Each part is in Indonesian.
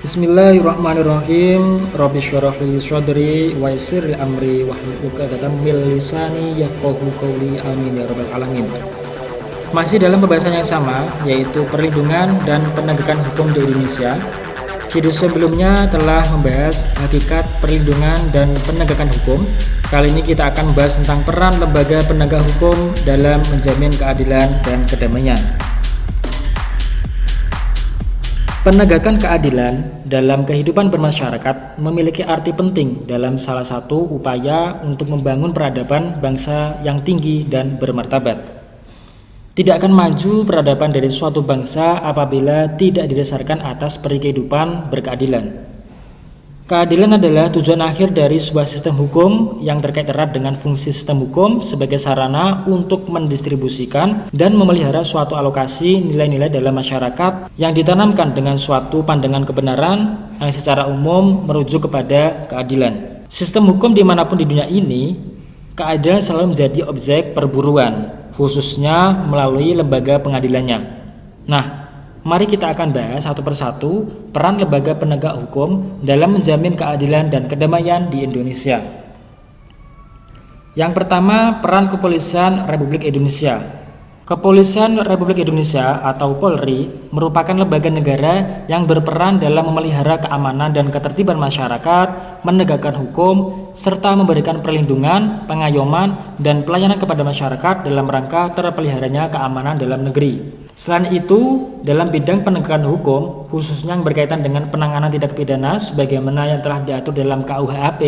Bismillahirrahmanirrahim. Rabbi syarah li sadri wa yassir li amri wa hlul 'uqdatam min lisani yafqahu qawli. Amin ya rabbal alamin. Masih dalam pembahasan yang sama yaitu perlindungan dan penegakan hukum di Indonesia. Video sebelumnya telah membahas hakikat perlindungan dan penegakan hukum. Kali ini kita akan membahas tentang peran lembaga penegak hukum dalam menjamin keadilan dan kedamaian Penegakan keadilan dalam kehidupan bermasyarakat memiliki arti penting dalam salah satu upaya untuk membangun peradaban bangsa yang tinggi dan bermartabat. Tidak akan maju peradaban dari suatu bangsa apabila tidak didasarkan atas peri kehidupan berkeadilan. Keadilan adalah tujuan akhir dari sebuah sistem hukum yang terkait erat dengan fungsi sistem hukum sebagai sarana untuk mendistribusikan dan memelihara suatu alokasi nilai-nilai dalam masyarakat yang ditanamkan dengan suatu pandangan kebenaran yang secara umum merujuk kepada keadilan. Sistem hukum di mana pun di dunia ini, keadilan selalu menjadi objek perburuan, khususnya melalui lembaga pengadilannya. Nah, Mari kita akan bahas satu persatu peran lembaga penegak hukum dalam menjamin keadilan dan kedamaian di Indonesia. Yang pertama, peran kepolisian Republik Indonesia. Kepolisian Republik Indonesia atau Polri merupakan lembaga negara yang berperan dalam memelihara keamanan dan ketertiban masyarakat, menegakkan hukum, serta memberikan perlindungan, pengayoman, dan pelayanan kepada masyarakat dalam rangka terpeliharanya keamanan dalam negeri. Selain itu, dalam bidang penegakan hukum, khususnya yang berkaitan dengan penanganan tindak pidana sebagaimana yang telah diatur dalam KUHP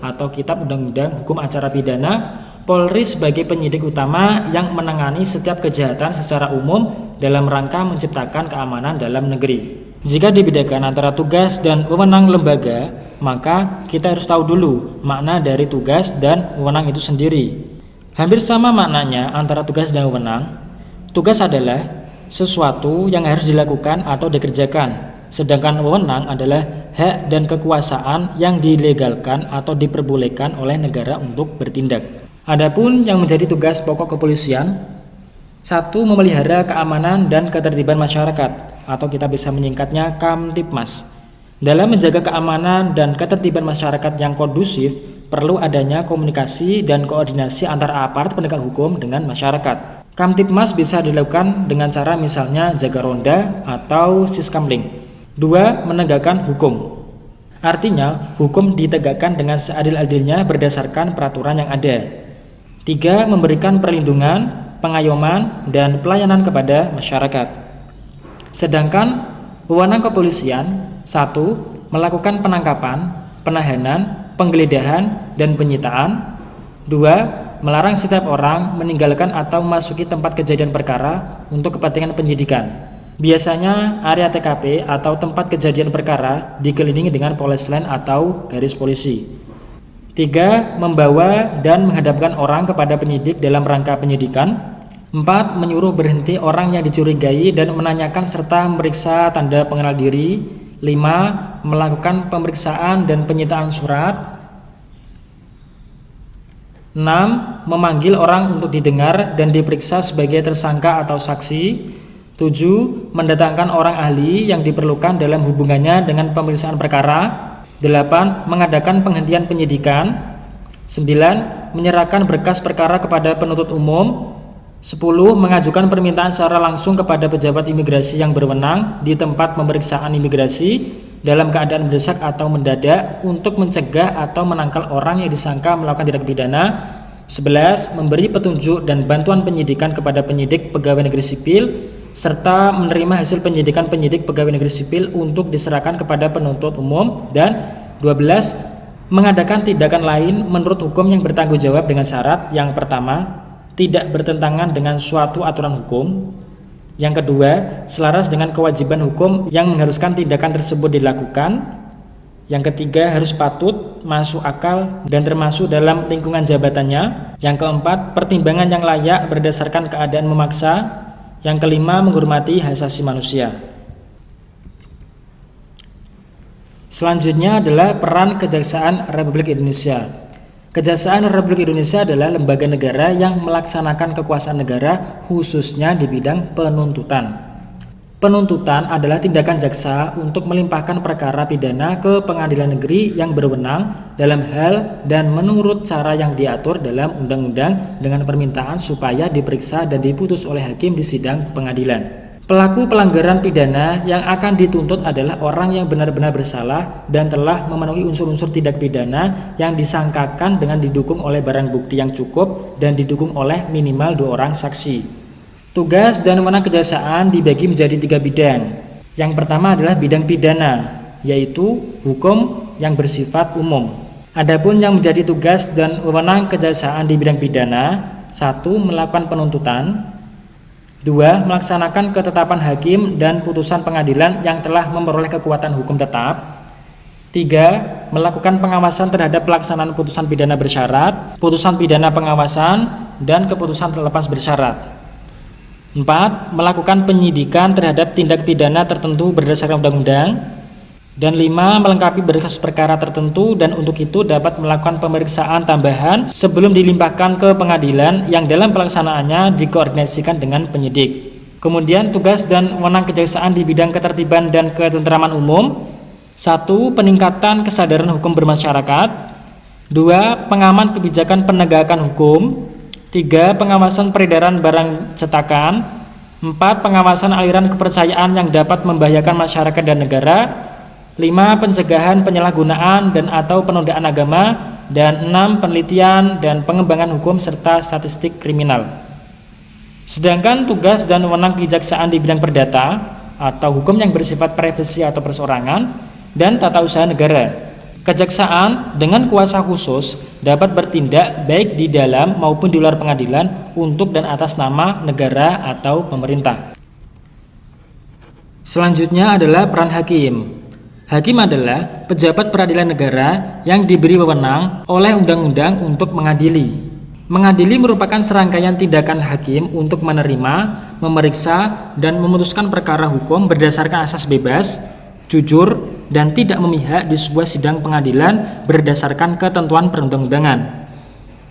atau Kitab Undang-Undang Hukum Acara Pidana, Polri sebagai penyidik utama yang menangani setiap kejahatan secara umum dalam rangka menciptakan keamanan dalam negeri. Jika dibedakan antara tugas dan wewenang lembaga, maka kita harus tahu dulu makna dari tugas dan wewenang itu sendiri. Hampir sama maknanya antara tugas dan wewenang. Tugas adalah sesuatu yang harus dilakukan atau dikerjakan, sedangkan wewenang adalah hak dan kekuasaan yang dilegalkan atau diperbolehkan oleh negara untuk bertindak. Adapun yang menjadi tugas pokok kepolisian satu memelihara keamanan dan ketertiban masyarakat atau kita bisa menyingkatnya Kamtipmas. Dalam menjaga keamanan dan ketertiban masyarakat yang kondusif, perlu adanya komunikasi dan koordinasi antara aparat penegak hukum dengan masyarakat. Kamtipmas bisa dilakukan dengan cara misalnya jaga ronda atau siskamling. Dua, menegakkan hukum. Artinya, hukum ditegakkan dengan seadil-adilnya berdasarkan peraturan yang ada. Tiga, memberikan perlindungan, pengayoman, dan pelayanan kepada masyarakat. Sedangkan wewenang kepolisian, satu, melakukan penangkapan, penahanan, penggeledahan, dan penyitaan. Dua, melarang setiap orang meninggalkan atau memasuki tempat kejadian perkara untuk kepentingan penyidikan. Biasanya area TKP atau tempat kejadian perkara dikelilingi dengan polis lain atau garis polisi. Tiga, membawa dan menghadapkan orang kepada penyidik dalam rangka penyidikan. Empat, menyuruh berhenti orang yang dicurigai dan menanyakan serta memeriksa tanda pengenal diri. Lima, melakukan pemeriksaan dan penyitaan surat. Enam, memanggil orang untuk didengar dan diperiksa sebagai tersangka atau saksi. Tujuh, mendatangkan orang ahli yang diperlukan dalam hubungannya dengan pemeriksaan perkara. 8. Mengadakan penghentian penyidikan 9. Menyerahkan berkas perkara kepada penuntut umum 10. Mengajukan permintaan secara langsung kepada pejabat imigrasi yang berwenang di tempat pemeriksaan imigrasi dalam keadaan mendesak atau mendadak untuk mencegah atau menangkal orang yang disangka melakukan tindak pidana 11. Memberi petunjuk dan bantuan penyidikan kepada penyidik pegawai negeri sipil serta menerima hasil penyidikan penyidik pegawai negeri sipil untuk diserahkan kepada penuntut umum dan 12 mengadakan tindakan lain menurut hukum yang bertanggung jawab dengan syarat yang pertama tidak bertentangan dengan suatu aturan hukum yang kedua selaras dengan kewajiban hukum yang mengharuskan tindakan tersebut dilakukan yang ketiga harus patut masuk akal dan termasuk dalam lingkungan jabatannya yang keempat pertimbangan yang layak berdasarkan keadaan memaksa yang kelima, menghormati hak asasi manusia. Selanjutnya adalah peran Kejaksaan Republik Indonesia. Kejaksaan Republik Indonesia adalah lembaga negara yang melaksanakan kekuasaan negara khususnya di bidang penuntutan. Penuntutan adalah tindakan jaksa untuk melimpahkan perkara pidana ke pengadilan negeri yang berwenang dalam hal dan menurut cara yang diatur dalam undang-undang dengan permintaan supaya diperiksa dan diputus oleh hakim di sidang pengadilan. Pelaku pelanggaran pidana yang akan dituntut adalah orang yang benar-benar bersalah dan telah memenuhi unsur-unsur tindak pidana yang disangkakan dengan didukung oleh barang bukti yang cukup dan didukung oleh minimal dua orang saksi. Tugas dan wewenang kejaksaan dibagi menjadi tiga bidang. Yang pertama adalah bidang pidana, yaitu hukum yang bersifat umum. Adapun yang menjadi tugas dan wewenang kejaksaan di bidang pidana, satu melakukan penuntutan, dua melaksanakan ketetapan hakim dan putusan pengadilan yang telah memperoleh kekuatan hukum tetap, tiga melakukan pengawasan terhadap pelaksanaan putusan pidana bersyarat, putusan pidana pengawasan, dan keputusan terlepas bersyarat. 4. Melakukan penyidikan terhadap tindak pidana tertentu berdasarkan undang-undang dan 5. Melengkapi berkas perkara tertentu dan untuk itu dapat melakukan pemeriksaan tambahan sebelum dilimpahkan ke pengadilan yang dalam pelaksanaannya dikoordinasikan dengan penyidik. Kemudian tugas dan wewenang kejaksaan di bidang ketertiban dan ketentraman umum 1. Peningkatan kesadaran hukum bermasyarakat 2. Pengaman kebijakan penegakan hukum 3. Pengawasan peredaran barang cetakan 4. Pengawasan aliran kepercayaan yang dapat membahayakan masyarakat dan negara 5. Pencegahan penyalahgunaan dan atau penodaan agama dan 6. Penelitian dan pengembangan hukum serta statistik kriminal Sedangkan tugas dan wewenang kejaksaan di bidang perdata atau hukum yang bersifat privasi atau perseorangan dan tata usaha negara Kejaksaan dengan kuasa khusus dapat bertindak baik di dalam maupun di luar pengadilan untuk dan atas nama negara atau pemerintah. Selanjutnya adalah peran hakim. Hakim adalah pejabat peradilan negara yang diberi wewenang oleh undang-undang untuk mengadili. Mengadili merupakan serangkaian tindakan hakim untuk menerima, memeriksa, dan memutuskan perkara hukum berdasarkan asas bebas, jujur, dan tidak memihak di sebuah sidang pengadilan berdasarkan ketentuan perundang-undangan.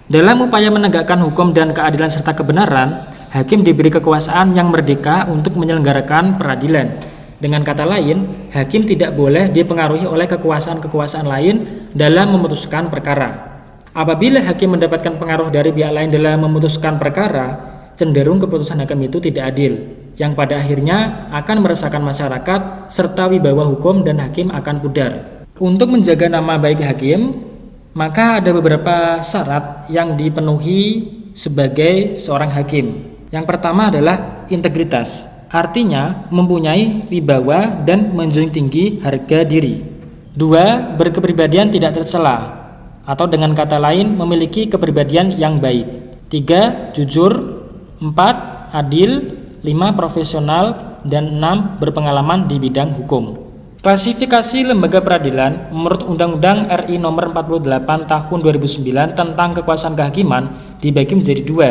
Dalam upaya menegakkan hukum dan keadilan serta kebenaran, hakim diberi kekuasaan yang merdeka untuk menyelenggarakan peradilan. Dengan kata lain, hakim tidak boleh dipengaruhi oleh kekuasaan-kekuasaan lain dalam memutuskan perkara. Apabila hakim mendapatkan pengaruh dari pihak lain dalam memutuskan perkara, cenderung keputusan hakim itu tidak adil yang pada akhirnya akan meresahkan masyarakat serta wibawa hukum dan hakim akan pudar. Untuk menjaga nama baik hakim, maka ada beberapa syarat yang dipenuhi sebagai seorang hakim. Yang pertama adalah integritas, artinya mempunyai wibawa dan menjunjung tinggi harga diri. Dua, berkepribadian tidak tercela, atau dengan kata lain memiliki kepribadian yang baik. Tiga, jujur. Empat, adil. 5 profesional, dan 6 berpengalaman di bidang hukum. Klasifikasi lembaga peradilan menurut Undang-Undang RI Nomor 48 Tahun 2009 tentang kekuasaan kehakiman dibagi menjadi dua.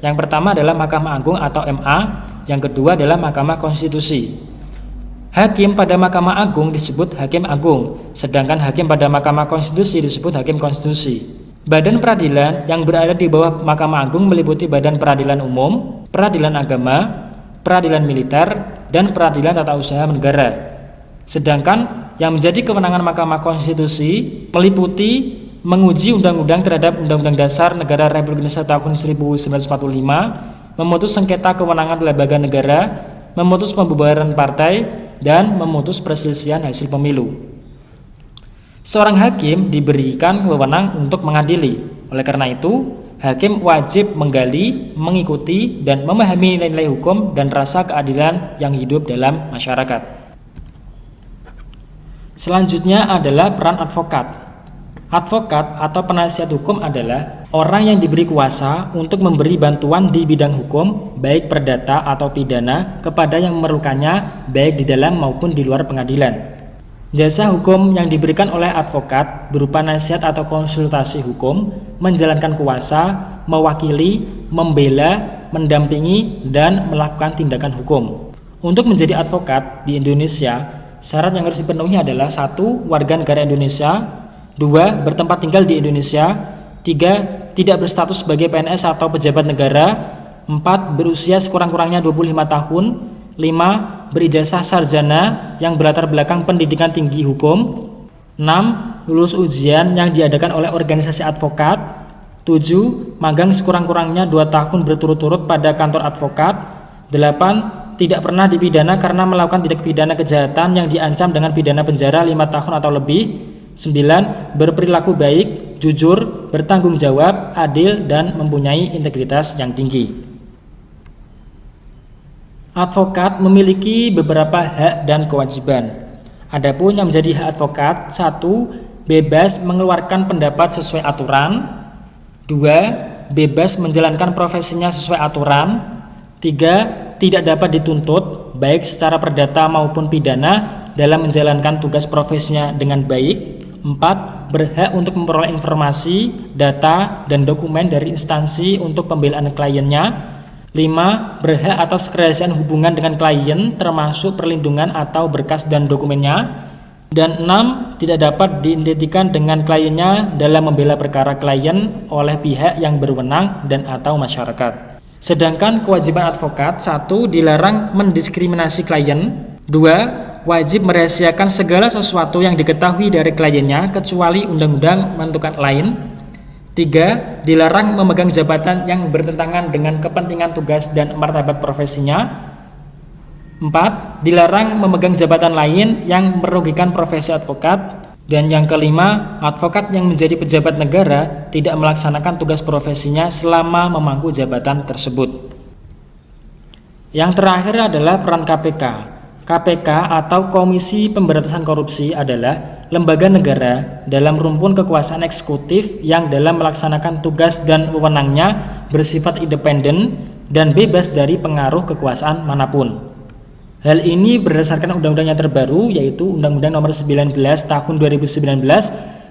Yang pertama adalah Mahkamah Agung atau MA, yang kedua adalah Mahkamah Konstitusi. Hakim pada Mahkamah Agung disebut Hakim Agung, sedangkan hakim pada Mahkamah Konstitusi disebut Hakim Konstitusi. Badan peradilan yang berada di bawah Mahkamah Agung meliputi Badan Peradilan Umum, Peradilan Agama, peradilan militer, dan peradilan tata usaha negara. Sedangkan yang menjadi kewenangan Mahkamah Konstitusi meliputi menguji undang-undang terhadap Undang-Undang Dasar Negara Republik Indonesia tahun 1945, memutus sengketa kewenangan lembaga negara, memutus pembubaran partai, dan memutus perselisihan hasil pemilu. Seorang hakim diberikan wewenang untuk mengadili. Oleh karena itu, hakim wajib menggali, mengikuti, dan memahami nilai-nilai hukum dan rasa keadilan yang hidup dalam masyarakat. Selanjutnya adalah peran advokat. Advokat atau penasihat hukum adalah orang yang diberi kuasa untuk memberi bantuan di bidang hukum, baik perdata atau pidana, kepada yang memerlukannya, baik di dalam maupun di luar pengadilan. Jasa hukum yang diberikan oleh advokat berupa nasihat atau konsultasi hukum, menjalankan kuasa, mewakili, membela, mendampingi, dan melakukan tindakan hukum. Untuk menjadi advokat di Indonesia, syarat yang harus dipenuhi adalah satu, warga negara Indonesia, dua, bertempat tinggal di Indonesia, tiga, tidak berstatus sebagai PNS atau pejabat negara, empat, berusia sekurang-kurangnya 25 tahun, 5. Berijazah sarjana yang berlatar belakang pendidikan tinggi hukum 6. Lulus ujian yang diadakan oleh organisasi advokat 7. Magang sekurang-kurangnya 2 tahun berturut-turut pada kantor advokat 8. Tidak pernah dipidana karena melakukan tindak pidana kejahatan yang diancam dengan pidana penjara 5 tahun atau lebih 9. Berperilaku baik, jujur, bertanggung jawab, adil, dan mempunyai integritas yang tinggi Advokat memiliki beberapa hak dan kewajiban. Adapun yang menjadi hak advokat, satu, bebas mengeluarkan pendapat sesuai aturan. Dua, bebas menjalankan profesinya sesuai aturan. Tiga, tidak dapat dituntut, baik secara perdata maupun pidana, dalam menjalankan tugas profesinya dengan baik. Empat, berhak untuk memperoleh informasi, data, dan dokumen dari instansi untuk pembelaan kliennya. 5. Berhak atas kerahasiaan hubungan dengan klien termasuk perlindungan atau berkas dan dokumennya. Dan 6. Tidak dapat diidentikan dengan kliennya dalam membela perkara klien oleh pihak yang berwenang dan atau masyarakat. Sedangkan kewajiban advokat 1. Dilarang mendiskriminasi klien 2. Wajib merahasiakan segala sesuatu yang diketahui dari kliennya kecuali undang-undang menentukan lain 3. Dilarang memegang jabatan yang bertentangan dengan kepentingan tugas dan martabat profesinya 4. Dilarang memegang jabatan lain yang merugikan profesi advokat dan yang kelima, advokat yang menjadi pejabat negara tidak melaksanakan tugas profesinya selama memangku jabatan tersebut. Yang terakhir adalah peran KPK. KPK atau Komisi Pemberantasan Korupsi adalah lembaga negara dalam rumpun kekuasaan eksekutif yang dalam melaksanakan tugas dan wewenangnya bersifat independen dan bebas dari pengaruh kekuasaan mana pun. Hal ini berdasarkan undang-undang yang terbaru yaitu Undang-Undang Nomor 19 Tahun 2019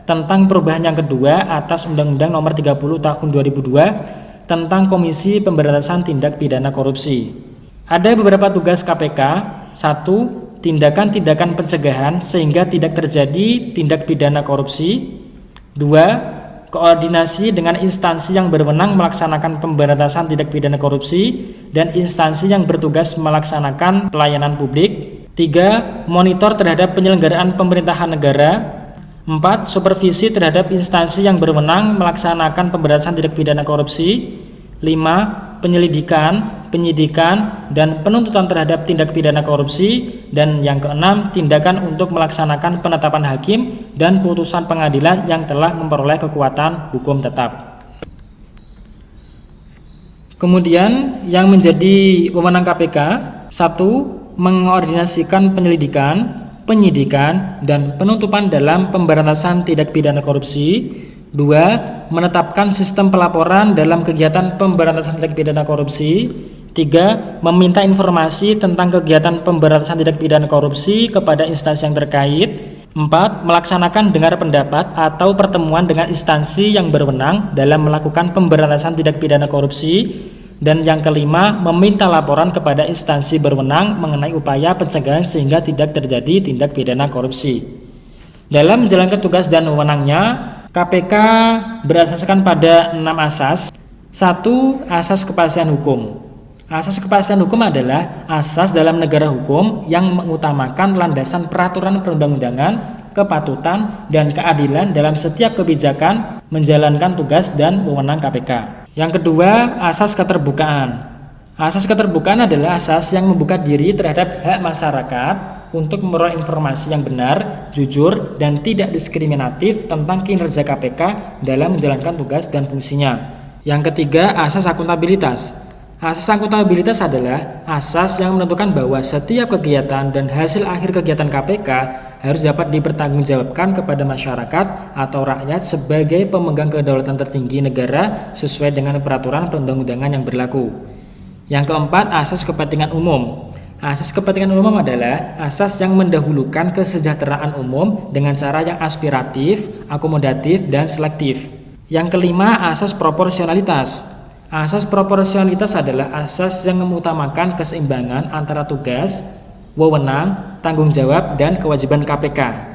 tentang perubahan yang kedua atas Undang-Undang Nomor 30 Tahun 2002 tentang Komisi Pemberantasan Tindak Pidana Korupsi. Ada beberapa tugas KPK. Satu, tindakan-tindakan pencegahan sehingga tidak terjadi tindak pidana korupsi. Dua, koordinasi dengan instansi yang berwenang melaksanakan pemberantasan tindak pidana korupsi dan instansi yang bertugas melaksanakan pelayanan publik. Tiga, monitor terhadap penyelenggaraan pemerintahan negara. Empat, supervisi terhadap instansi yang berwenang melaksanakan pemberantasan tindak pidana korupsi. Lima, penyelidikan, penyidikan, dan penuntutan terhadap tindak pidana korupsi, dan yang keenam, tindakan untuk melaksanakan penetapan hakim dan putusan pengadilan yang telah memperoleh kekuatan hukum tetap. Kemudian yang menjadi wewenang KPK, satu, mengordinasikan penyelidikan, penyidikan, dan penuntutan dalam pemberantasan tindak pidana korupsi, Dua, menetapkan sistem pelaporan dalam kegiatan pemberantasan tindak pidana korupsi. Tiga, meminta informasi tentang kegiatan pemberantasan tindak pidana korupsi kepada instansi yang terkait. Empat, melaksanakan dengar pendapat atau pertemuan dengan instansi yang berwenang dalam melakukan pemberantasan tindak pidana korupsi. Dan yang kelima, meminta laporan kepada instansi berwenang mengenai upaya pencegahan sehingga tidak terjadi tindak pidana korupsi. Dalam menjalankan tugas dan wewenangnya, KPK berasaskan pada enam asas. Satu, asas kepastian hukum. Asas kepastian hukum adalah asas dalam negara hukum yang mengutamakan landasan peraturan perundang-undangan, kepatutan, dan keadilan dalam setiap kebijakan menjalankan tugas dan wewenang KPK. Yang kedua, asas keterbukaan. Asas keterbukaan adalah asas yang membuka diri terhadap hak masyarakat untuk memperoleh informasi yang benar, jujur, dan tidak diskriminatif tentang kinerja KPK dalam menjalankan tugas dan fungsinya. Yang ketiga, asas akuntabilitas. Asas akuntabilitas adalah asas yang menentukan bahwa setiap kegiatan dan hasil akhir kegiatan KPK harus dapat dipertanggungjawabkan kepada masyarakat atau rakyat sebagai pemegang kedaulatan tertinggi negara sesuai dengan peraturan perundang-undangan yang berlaku. Yang keempat, asas kepentingan umum. Asas kepentingan umum adalah asas yang mendahulukan kesejahteraan umum dengan cara yang aspiratif, akomodatif, dan selektif. Yang kelima, asas proporsionalitas. Asas proporsionalitas adalah asas yang mengutamakan keseimbangan antara tugas, wewenang, tanggung jawab, dan kewajiban KPK.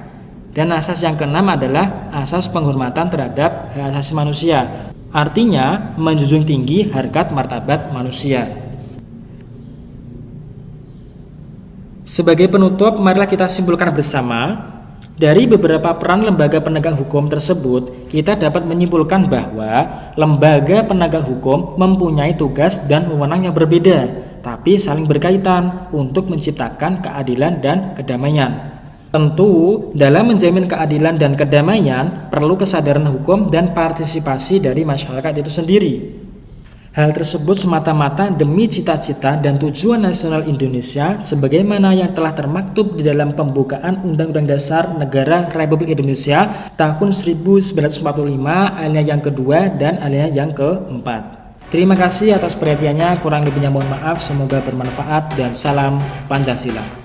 Dan asas yang keenam adalah asas penghormatan terhadap hak asasi manusia. Artinya, menjunjung tinggi harkat martabat manusia. Sebagai penutup, marilah kita simpulkan bersama dari beberapa peran lembaga penegak hukum tersebut, kita dapat menyimpulkan bahwa lembaga penegak hukum mempunyai tugas dan wewenang yang berbeda, tapi saling berkaitan untuk menciptakan keadilan dan kedamaian. Tentu, dalam menjamin keadilan dan kedamaian, perlu kesadaran hukum dan partisipasi dari masyarakat itu sendiri. Hal tersebut semata-mata demi cita-cita dan tujuan nasional Indonesia sebagaimana yang telah termaktub di dalam pembukaan Undang-Undang Dasar Negara Republik Indonesia tahun 1945 alinea yang kedua dan alinea yang keempat. Terima kasih atas perhatiannya, kurang lebihnya mohon maaf, semoga bermanfaat dan salam Pancasila.